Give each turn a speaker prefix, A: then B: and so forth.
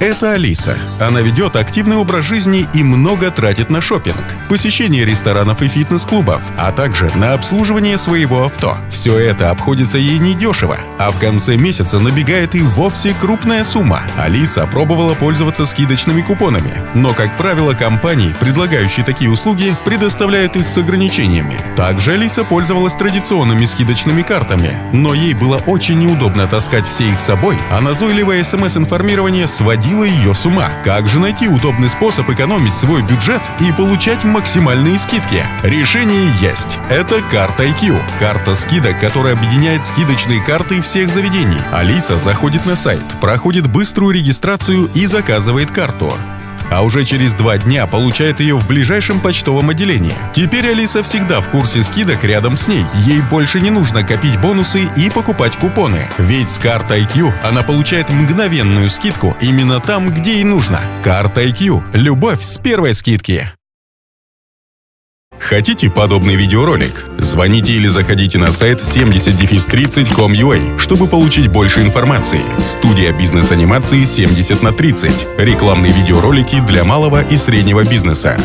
A: Это Алиса. Она ведет активный образ жизни и много тратит на шопинг, посещение ресторанов и фитнес-клубов, а также на обслуживание своего авто. Все это обходится ей недешево, а в конце месяца набегает и вовсе крупная сумма. Алиса пробовала пользоваться скидочными купонами, но, как правило, компании, предлагающие такие услуги, предоставляют их с ограничениями. Также Алиса пользовалась традиционными скидочными картами, но ей было очень неудобно таскать все их с собой, а назойливое смс-информирование сводило ее с ума. Как же найти удобный способ экономить свой бюджет и получать максимальные скидки? Решение есть. Это карта IQ. Карта скидок, которая объединяет скидочные карты всех заведений. Алиса заходит на сайт, проходит быструю регистрацию и заказывает карту а уже через два дня получает ее в ближайшем почтовом отделении. Теперь Алиса всегда в курсе скидок рядом с ней. Ей больше не нужно копить бонусы и покупать купоны. Ведь с картой IQ она получает мгновенную скидку именно там, где ей нужно. Карта IQ – любовь с первой скидки. Хотите подобный видеоролик? Звоните или заходите на сайт 70-30.com.ua, чтобы получить больше информации. Студия бизнес-анимации 70 на 30. Рекламные видеоролики для малого и среднего бизнеса.